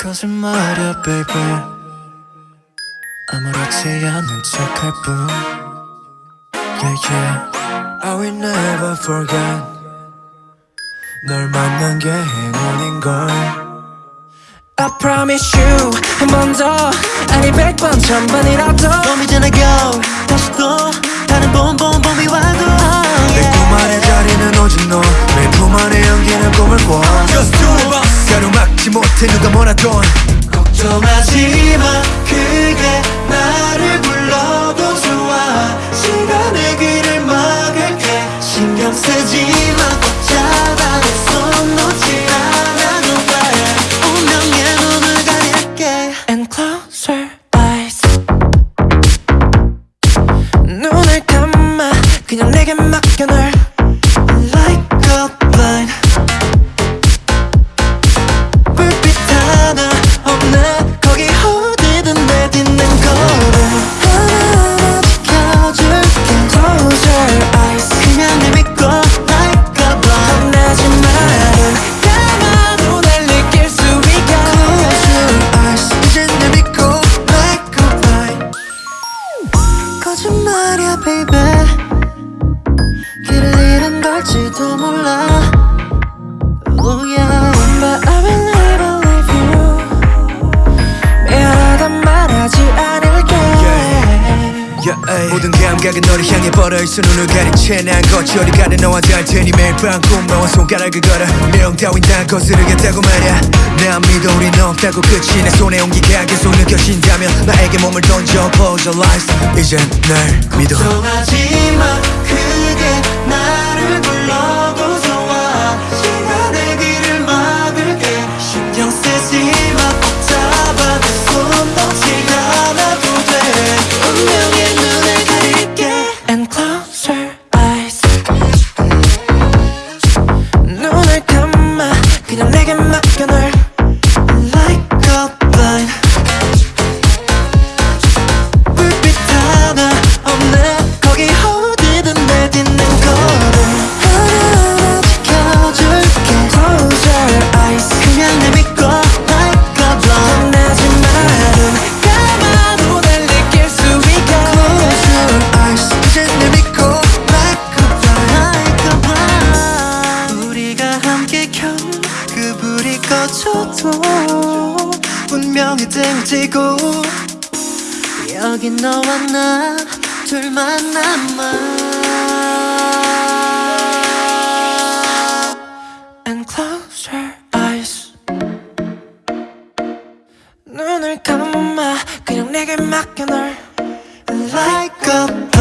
거짓말이야 baby 아무렇지 않은 척할 뿐 Yeah yeah I will never forget 널 만난 게 행운인걸 I promise you 한 번 더 아니 백 번 천번이라도 가로막지 못해 누가 뭐라던. 걱정하지 마. 그게 나를 불러도 좋아. 시간의 길을 막을게. 신경 쓰지 마 꼭 잡아 내손 놓지 않아도 돼 운명의 눈을 가릴게. And closer eyes. 눈을 감아. 그냥 내게 맡겨 널 감각은 너를 향해 뻗어있어 눈을 가린 채난 거치 어디 가든 너와 닿을 테니 매일 밤 꿈나와 손가락을 걸어. 내용 따윈 다 거스르겠다고 말야. 난 믿어 우린 없다고 끝이 내 손에 온기가 계속 느껴진다면 나에게 몸을 던져. Close your eyes. 이젠 날 믿어. 걱정하지 마 꺼져도 분명히 등을 지고 여기 너와 나 둘만 남아. And close your eyes. 눈을 감아 그냥 내게 맡겨 널. Like a